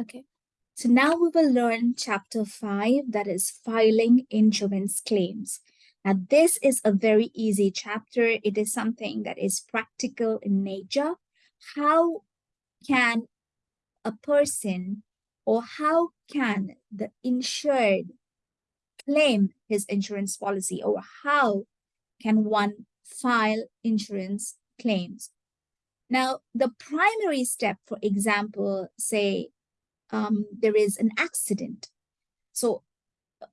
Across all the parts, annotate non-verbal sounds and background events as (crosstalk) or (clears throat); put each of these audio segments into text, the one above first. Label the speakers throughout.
Speaker 1: Okay, so now we will learn chapter 5, that is filing insurance claims. Now, this is a very easy chapter. It is something that is practical in nature. How can a person or how can the insured claim his insurance policy or how can one file insurance claims? Now, the primary step, for example, say um, there is an accident. So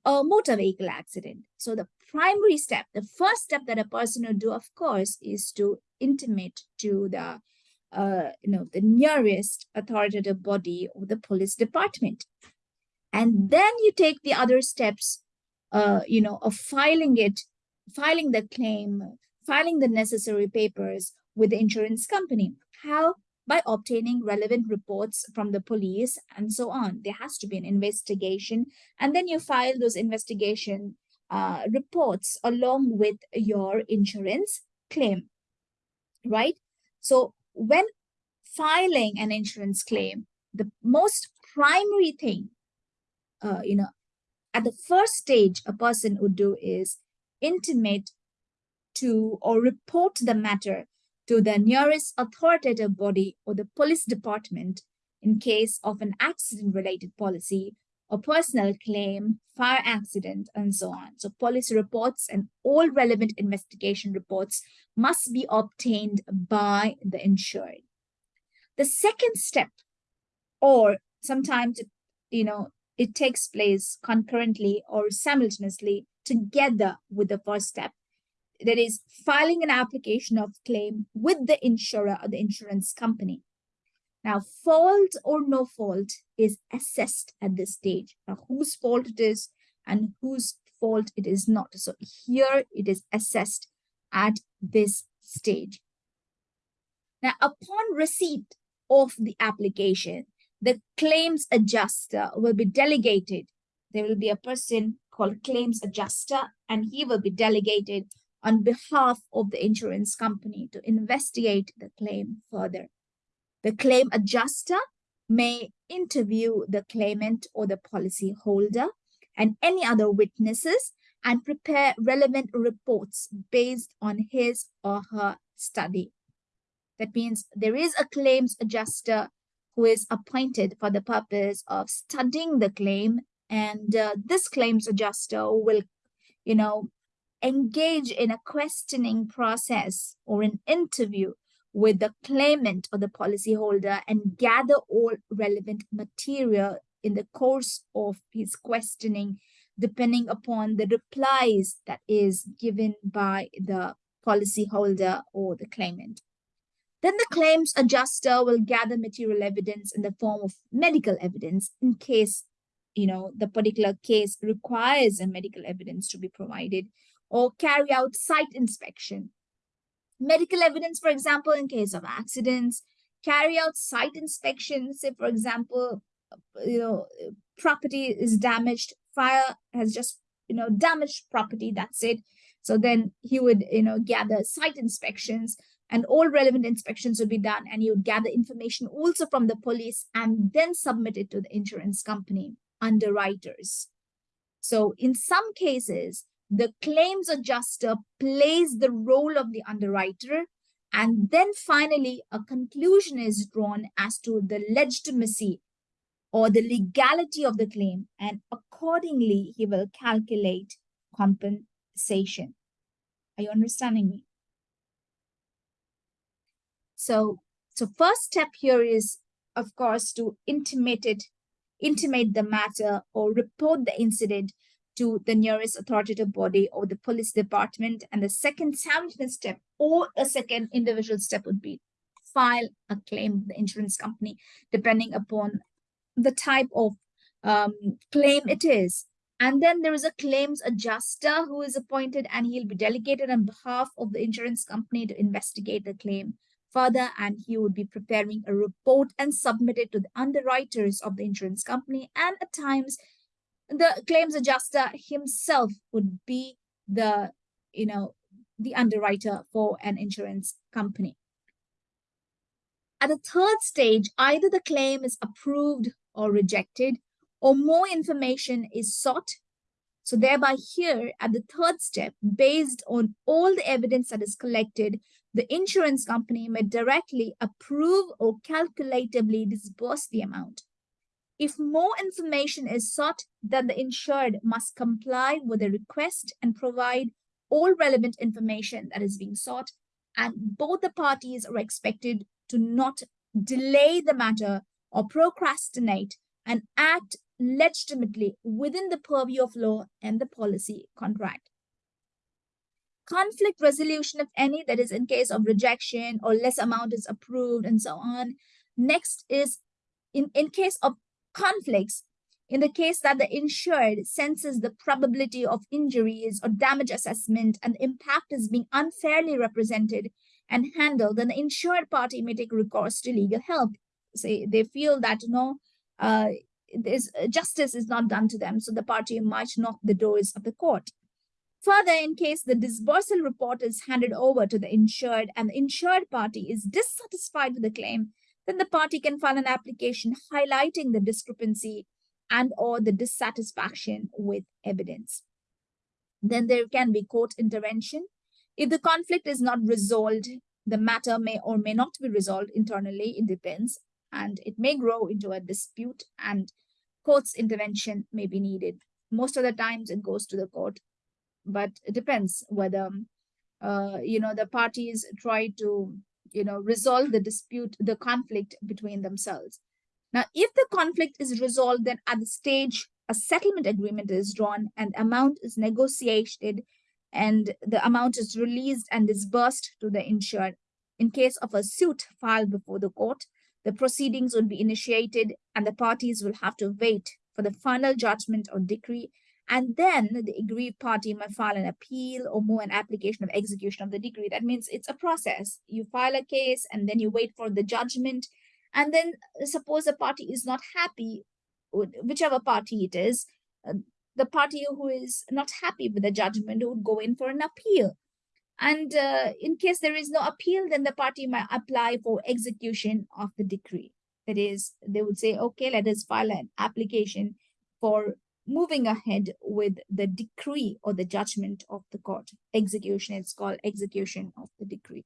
Speaker 1: a motor vehicle accident. So the primary step, the first step that a person will do, of course, is to intimate to the, uh, you know, the nearest authoritative body or the police department. And then you take the other steps, uh, you know, of filing it, filing the claim, filing the necessary papers with the insurance company. How? By obtaining relevant reports from the police and so on. There has to be an investigation and then you file those investigation uh, reports along with your insurance claim, right? So when filing an insurance claim, the most primary thing, uh, you know, at the first stage a person would do is intimate to or report the matter to the nearest authoritative body or the police department in case of an accident-related policy or personal claim, fire accident, and so on. So police reports and all relevant investigation reports must be obtained by the insured. The second step, or sometimes, you know, it takes place concurrently or simultaneously together with the first step, that is filing an application of claim with the insurer or the insurance company. Now, fault or no fault is assessed at this stage. Now, whose fault it is and whose fault it is not. So here it is assessed at this stage. Now, upon receipt of the application, the claims adjuster will be delegated. There will be a person called claims adjuster, and he will be delegated on behalf of the insurance company to investigate the claim further. The claim adjuster may interview the claimant or the policy holder and any other witnesses and prepare relevant reports based on his or her study. That means there is a claims adjuster who is appointed for the purpose of studying the claim and uh, this claims adjuster will you know engage in a questioning process or an interview with the claimant or the policyholder and gather all relevant material in the course of his questioning, depending upon the replies that is given by the policyholder or the claimant. Then the claims adjuster will gather material evidence in the form of medical evidence in case, you know, the particular case requires a medical evidence to be provided or carry out site inspection. Medical evidence, for example, in case of accidents, carry out site inspections. Say, for example, you know, property is damaged, fire has just, you know, damaged property, that's it. So then he would, you know, gather site inspections and all relevant inspections would be done and he would gather information also from the police and then submit it to the insurance company underwriters. So in some cases, the claims adjuster plays the role of the underwriter and then finally a conclusion is drawn as to the legitimacy or the legality of the claim and accordingly he will calculate compensation. Are you understanding me? So, so first step here is, of course, to intimate it, intimate the matter or report the incident to the nearest authoritative body or the police department. And the second simultaneous step or a second individual step would be file a claim with the insurance company, depending upon the type of um, claim it is. And then there is a claims adjuster who is appointed and he'll be delegated on behalf of the insurance company to investigate the claim further and he would be preparing a report and submit it to the underwriters of the insurance company and at times the claims adjuster himself would be the, you know, the underwriter for an insurance company. At the third stage, either the claim is approved or rejected, or more information is sought. So thereby here at the third step, based on all the evidence that is collected, the insurance company may directly approve or calculatively disburse the amount. If more information is sought, then the insured must comply with the request and provide all relevant information that is being sought, and both the parties are expected to not delay the matter or procrastinate and act legitimately within the purview of law and the policy contract. Conflict resolution, if any, that is in case of rejection or less amount is approved and so on. Next is in, in case of conflicts, in the case that the insured senses the probability of injuries or damage assessment and the impact is being unfairly represented and handled, then the insured party may take recourse to legal help. Say they feel that you know uh, this justice is not done to them, so the party might knock the doors of the court. Further, in case the disbursal report is handed over to the insured and the insured party is dissatisfied with the claim, then the party can file an application highlighting the discrepancy and or the dissatisfaction with evidence. Then there can be court intervention. If the conflict is not resolved, the matter may or may not be resolved internally, it depends, and it may grow into a dispute and court's intervention may be needed. Most of the times it goes to the court, but it depends whether, uh, you know, the parties try to, you know, resolve the dispute, the conflict between themselves. Now, if the conflict is resolved, then at the stage a settlement agreement is drawn and amount is negotiated and the amount is released and disbursed to the insured. In case of a suit filed before the court, the proceedings will be initiated and the parties will have to wait for the final judgment or decree and then the aggrieved party may file an appeal or more an application of execution of the decree. That means it's a process. You file a case and then you wait for the judgment and then suppose a party is not happy, whichever party it is, uh, the party who is not happy with the judgment would go in for an appeal. And uh, in case there is no appeal, then the party might apply for execution of the decree. That is, they would say, okay, let us file an application for moving ahead with the decree or the judgment of the court. Execution, it's called execution of the decree.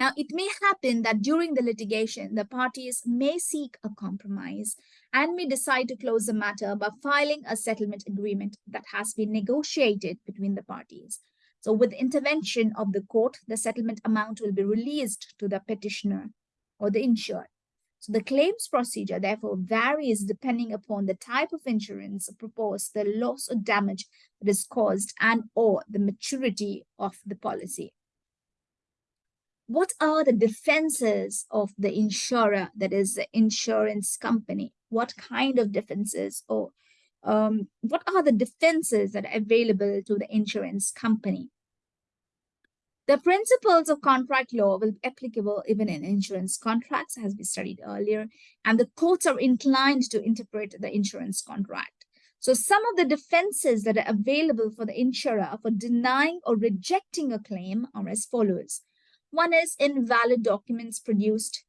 Speaker 1: Now, it may happen that during the litigation, the parties may seek a compromise and may decide to close the matter by filing a settlement agreement that has been negotiated between the parties. So with intervention of the court, the settlement amount will be released to the petitioner or the insured. So the claims procedure therefore varies depending upon the type of insurance proposed, the loss or damage that is caused and or the maturity of the policy what are the defenses of the insurer, that is the insurance company? What kind of defenses or um, what are the defenses that are available to the insurance company? The principles of contract law will be applicable even in insurance contracts, as we studied earlier, and the courts are inclined to interpret the insurance contract. So some of the defenses that are available for the insurer for denying or rejecting a claim are as follows. One is invalid documents produced.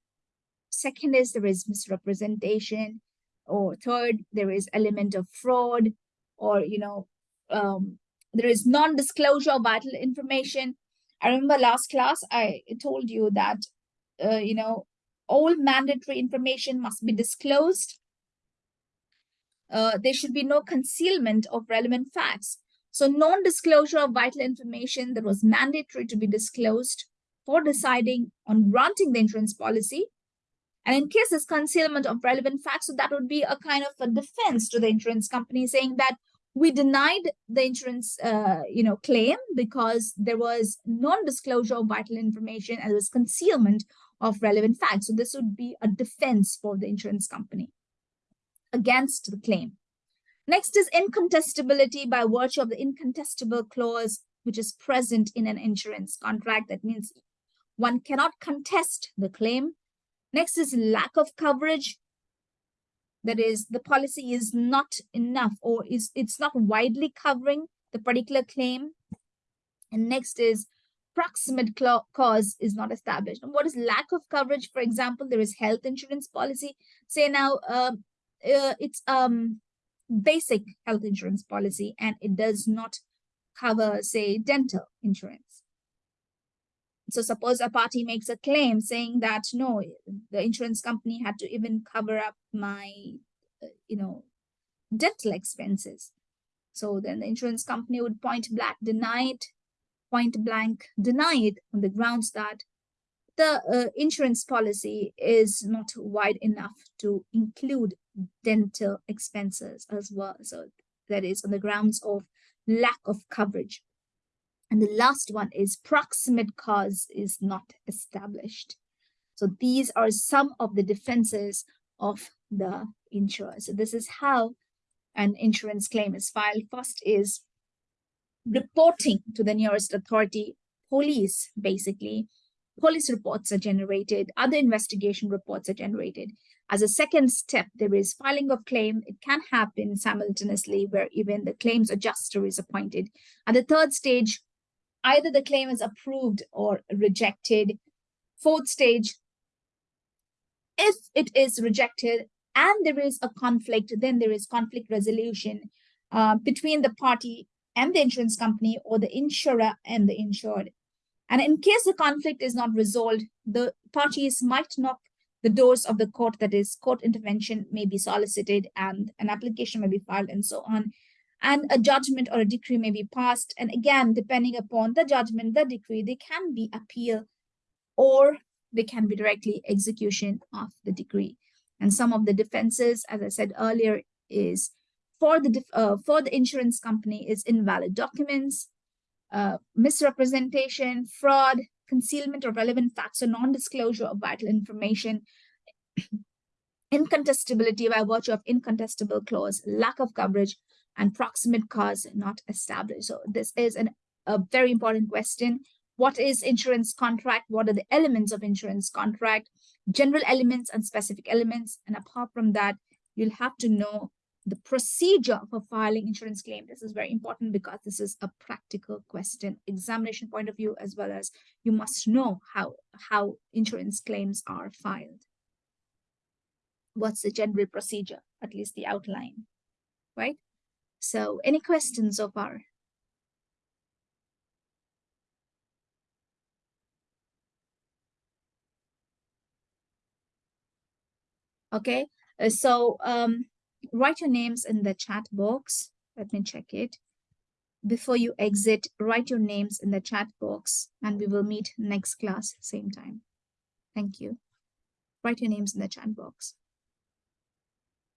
Speaker 1: Second is there is misrepresentation. Or third, there is element of fraud or, you know, um, there is non-disclosure of vital information. I remember last class, I told you that, uh, you know, all mandatory information must be disclosed. Uh, there should be no concealment of relevant facts. So non-disclosure of vital information that was mandatory to be disclosed for deciding on granting the insurance policy. And in case there's concealment of relevant facts, so that would be a kind of a defense to the insurance company saying that we denied the insurance uh, you know, claim because there was non-disclosure of vital information and there was concealment of relevant facts. So this would be a defense for the insurance company against the claim. Next is incontestability by virtue of the incontestable clause, which is present in an insurance contract. That means one cannot contest the claim. Next is lack of coverage. That is, the policy is not enough or is it's not widely covering the particular claim. And next is proximate cause is not established. And what is lack of coverage? For example, there is health insurance policy. Say now uh, uh, it's um basic health insurance policy and it does not cover, say, dental insurance. So suppose a party makes a claim saying that, no, the insurance company had to even cover up my, uh, you know, dental expenses. So then the insurance company would point blank deny it, point blank deny it on the grounds that the uh, insurance policy is not wide enough to include dental expenses as well. So that is on the grounds of lack of coverage. And the last one is proximate cause is not established. So these are some of the defenses of the insurer. So this is how an insurance claim is filed. First is reporting to the nearest authority, police basically. Police reports are generated, other investigation reports are generated. As a second step, there is filing of claim. It can happen simultaneously where even the claims adjuster is appointed. At the third stage, either the claim is approved or rejected. Fourth stage, if it is rejected and there is a conflict, then there is conflict resolution uh, between the party and the insurance company or the insurer and the insured. And in case the conflict is not resolved, the parties might knock the doors of the court, that is, court intervention may be solicited and an application may be filed and so on. And a judgment or a decree may be passed. And again, depending upon the judgment, the decree, they can be appeal or they can be directly execution of the decree. And some of the defenses, as I said earlier, is for the uh, for the insurance company is invalid documents, uh, misrepresentation, fraud, concealment of relevant facts or non-disclosure of vital information, (clears throat) incontestability by virtue of incontestable clause, lack of coverage, and proximate cause not established. So this is an, a very important question. What is insurance contract? What are the elements of insurance contract? General elements and specific elements. And apart from that, you'll have to know the procedure for filing insurance claim. This is very important because this is a practical question, examination point of view, as well as you must know how, how insurance claims are filed. What's the general procedure, at least the outline, right? So any questions so far? Okay, uh, so um, write your names in the chat box. Let me check it. Before you exit, write your names in the chat box and we will meet next class, same time. Thank you. Write your names in the chat box.